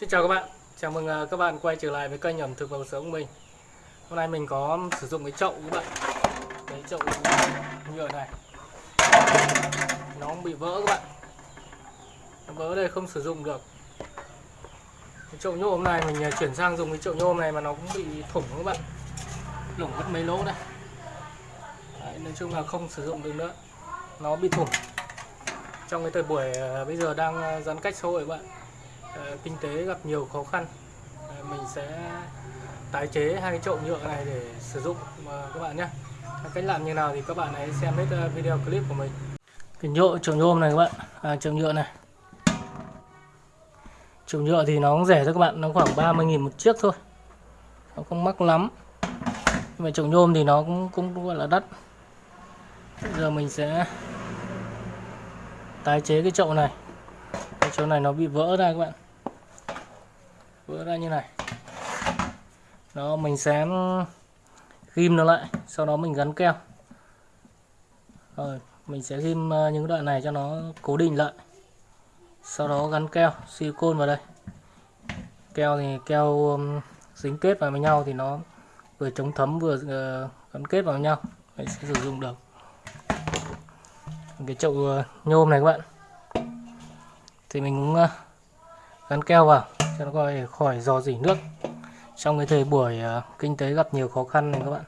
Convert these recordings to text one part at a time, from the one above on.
Xin chào các bạn, chào mừng à, các bạn quay trở lại với kênh ẩm thực và cuộc sống của mình. Hôm nay mình có sử dụng cái chậu các bạn. Cái chậu nhựa này. Nó cũng bị vỡ các bạn. Nó vỡ đây không sử dụng được. Cái chậu nhôm này mình à, chuyển sang dùng cái chậu nhôm này mà nó cũng bị thủng các bạn. Lủng mất mấy lỗ đây Đấy, Nói chung là không sử dụng được nữa. Nó bị thủng. Trong cái thời buổi à, bây giờ đang giãn cách xã hội các bạn. Ờ, kinh tế gặp nhiều khó khăn. Ờ, mình sẽ tái chế hai cái chậu nhựa này để sử dụng mà các bạn nhé. Cách làm như nào thì các bạn hãy xem hết video clip của mình. Cái nhựa chậu nhôm này các bạn. À, chậu nhựa này. Chậu nhựa thì nó cũng rẻ thôi các bạn. Nó khoảng 30.000 một chiếc thôi. Nó không mắc lắm. Nhưng mà chậu nhôm thì nó cũng cũng gọi là đắt. Bây giờ mình sẽ tái chế cái chậu này. Cái chỗ này nó bị vỡ ra các bạn vỡ ra như này. Đó, mình sẽ ghim nó lại, sau đó mình gắn keo. Rồi, mình sẽ ghim ờ, những đoạn này cho nó cố định lại. Sau đó gắn keo, silicone vào đây. Keo thì keo dính kết vào với nhau thì nó vừa chống thấm vừa ờ, gắn kết vào với nhau. Mình sẽ sử dụng được. Cái chậu ờ, nhôm này các bạn. Thì mình cũng gắn keo vào cho nó khỏi khỏi dò dỉ nước. Trong cái thời buổi uh, kinh tế gặp nhiều khó khăn này các bạn.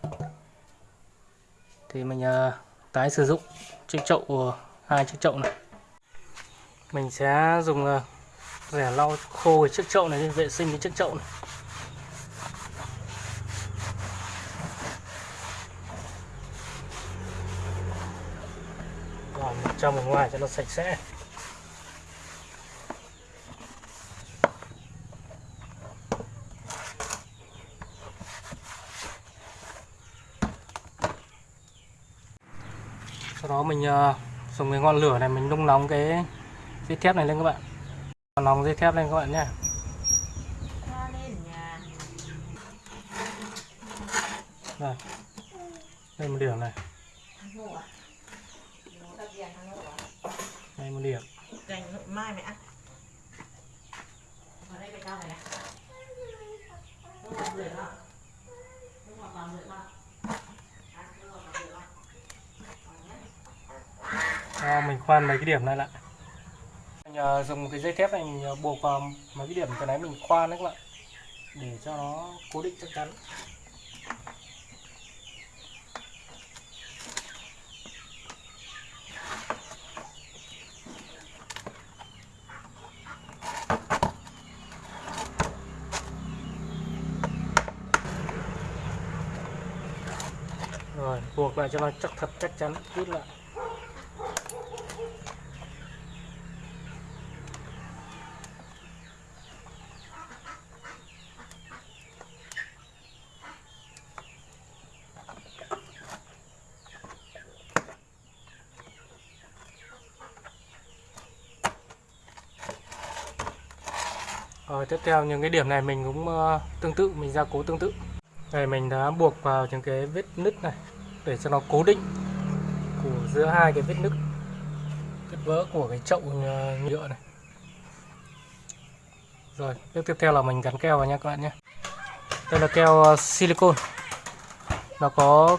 Thì mình uh, tái sử dụng chiếc chậu ờ, hai chiếc chậu này. Mình sẽ dùng uh, rẻ lau khô cái chiếc chậu này để vệ sinh cái chiếc chậu này. Làm trong và ngoài cho nó sạch sẽ. Sau đó mình ờ, dùng cái ngọn lửa này mình nung nóng cái dây thép này lên các bạn. Nóng dây thép lên các bạn nhé đây. Đây một điểm này. Đây một điểm. Mai mẹ Hãy subscribe cho kênh Ghiền Mì Gõ Để không bỏ lỡ những video hấp dẫn này này Nó ngọt rưỡi mà Nó ngọt vào rưỡi mà À, nó ngọt vào rưỡi mà Đó, mình khoan mấy cái điểm này lại. Mình ờ, dùng dùng cái dây thép này mình ờ, buộc vào mấy cái điểm từ nãy mình khoan đấy các bạn. Để cho nó cố định chắc chắn. Rồi, buộc lại cho nó chắc thật chắc chắn, rút lại. Rồi tiếp theo những cái điểm này mình cũng ờ, tương tự mình gia cố tương tự. Đây mình đã buộc vào những cái vết nứt này để cho nó cố định của giữa hai cái vết nứt vết vỡ của cái chậu ờ, nhựa này. Rồi, bước tiếp theo là mình gắn keo vào nha các bạn nhé. Đây là keo silicon. silicone. Nó có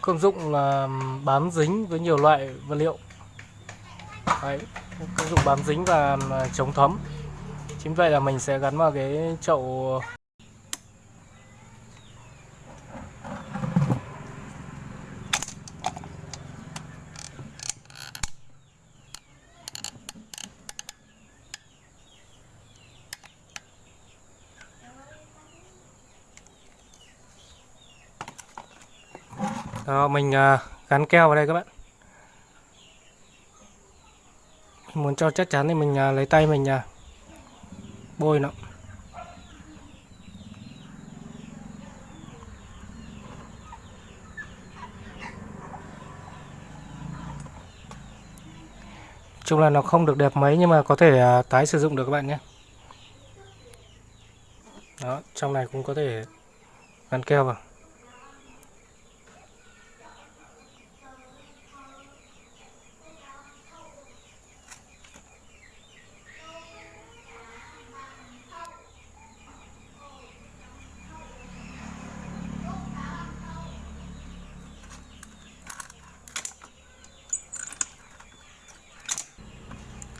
công dụng là bám dính với nhiều loại vật liệu. Đấy, công dụng bám dính và chống thấm chính vậy là mình sẽ gắn vào cái chậu. Đó, mình à, gắn keo vào đây các bạn. Mình muốn cho chắc chắn thì mình à, lấy tay mình à, bôi nó. Chung là nó không được đẹp mấy nhưng mà có thể à, tái sử dụng được các bạn nhé. Đó, trong này cũng có thể gắn keo vào.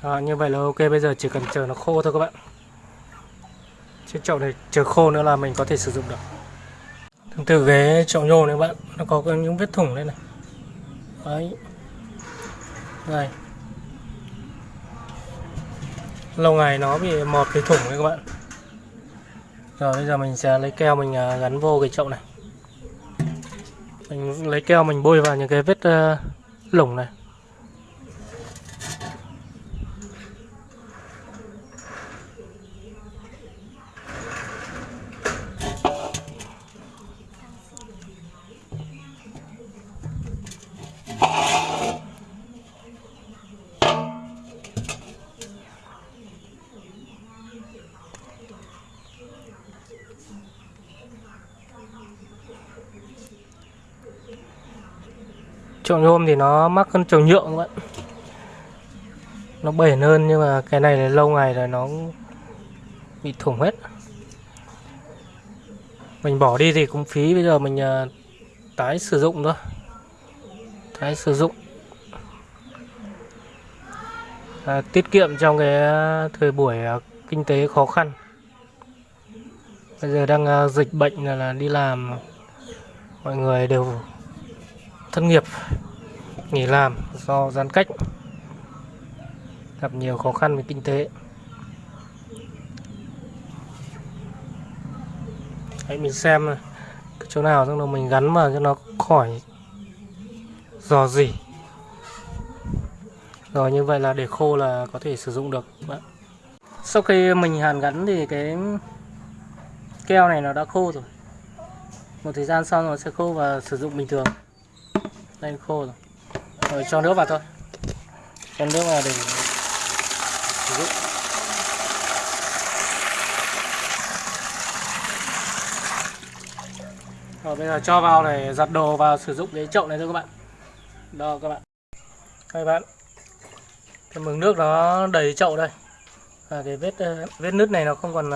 À, như vậy là ok bây giờ chỉ cần chờ nó khô thôi các bạn. Chiếc chậu này chờ khô nữa là mình có thể sử dụng được. Tương tự ghế chậu nhôm này các bạn nó có những vết thủng đây này. Đấy. Đây. Lâu ngày nó bị mọt cái thủng đấy các bạn. Rồi bây giờ mình sẽ lấy keo mình à, gắn vô cái chậu này. Mình lấy keo mình bôi vào những cái vết uh, lủng này. Chậu nhôm thì nó mắc hơn chậu nhựa các bạn nó bền hơn nhưng mà cái này là lâu ngày rồi nó bị thủng hết. Mình bỏ đi thì cũng phí bây giờ mình uh, tái sử dụng thôi. Tái sử dụng. À, tiết kiệm trong cái à, thời buổi uh, kinh tế khó khăn. Bây giờ đang uh, dịch bệnh là, là đi làm mọi người đều thất nghiệp, nghỉ làm do giãn cách, gặp nhiều khó khăn về kinh tế. Hãy mình xem cái chỗ nào xong rồi mình gắn vào cho nó khỏi dò dỉ. Rồi như vậy là để khô là có thể sử dụng được bạn. Sau khi mình hàn gắn thì cái keo này nó đã khô rồi. Một thời gian sau nó sẽ khô và sử dụng bình thường đây, khô rồi. Rồi, cho nước vào thôi. Cho nước vào để sử dụng. Rồi, bây giờ cho vào để giặt đồ vào sử dụng cái chậu này thôi các bạn. Đó, các bạn. Các bạn. Cái mực nước nó đầy chậu đây. Và cái vết ờ, vết nứt này nó không còn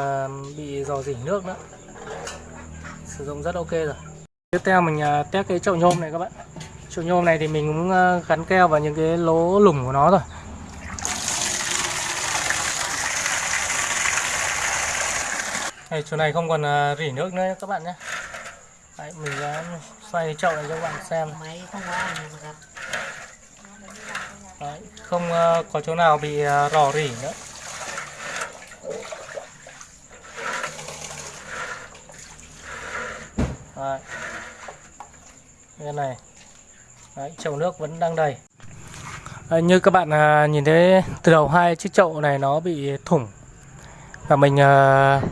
bị dò dỉ nước nữa. Sử dụng rất ok rồi. Tiếp theo mình à, test cái chậu nhôm này các bạn. Chậu nhôm này thì mình cũng ờ, gắn keo vào những cái lỗ lủng của nó rồi Đây, chỗ này không còn ờ, rỉ nước nữa các bạn nhé Đấy, mình đã xoay chậu này cho các bạn xem. Không có Đấy, không ờ, có chỗ nào bị rò rỉ nữa. Đấy. Cái này. Đấy, chậu nước vẫn đang đầy. À, như các bạn à, nhìn thấy từ đầu hai chiếc chậu này nó bị thủng và mình à,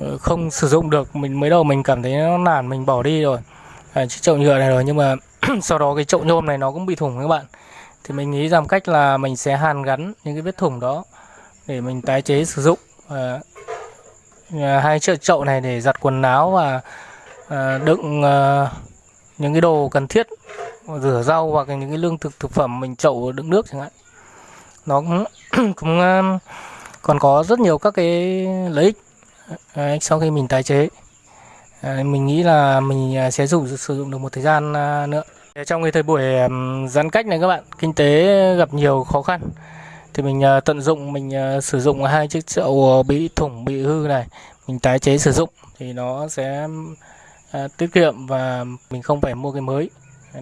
ừ, không sử dụng được mình mới đầu mình cảm thấy nó nản mình bỏ đi rồi. À, chiếc chậu nhựa này rồi nhưng mà sau đó cái chậu nhôm này nó cũng bị thủng các bạn. Thì mình nghĩ rằng cách là mình sẽ hàn gắn những cái vết thủng đó để mình tái chế sử dụng. À, hai chiếc chậu này để giặt quần áo và à, đựng à, những cái đồ cần thiết rửa rau hoặc những cái lương thực thực phẩm mình chậu đựng nước chẳng hạn. Nó cũng, cũng à, còn có rất nhiều các cái lợi ích. Đấy, sau khi mình tái chế à, mình nghĩ là mình à, sẽ dùng sử dụng được một thời gian à, nữa. Trong cái thời buổi giãn cách này các bạn kinh tế gặp nhiều khó khăn thì mình tận dụng mình sử dụng hai chiếc chậu bị thủng bị hư này mình tái chế sử dụng thì nó sẽ tiết kiệm và mình không phải mua cái mới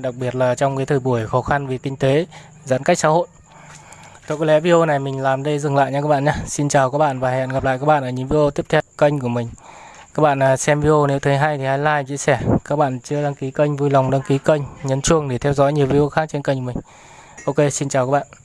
đặc biệt là trong cái thời buổi khó khăn vì kinh tế giãn cách xã hội. Thôi có lẽ video này mình làm đây dừng lại nha các bạn nhé. Xin chào các bạn và hẹn gặp lại các bạn ở những video tiếp theo kênh của mình. Các bạn à, xem video nếu thấy hay thì hãy like, chia sẻ. Các bạn chưa đăng ký kênh vui lòng đăng ký kênh Nhấn chuông để theo dõi nhiều video khác trên kênh của mình. Ok xin chào các bạn.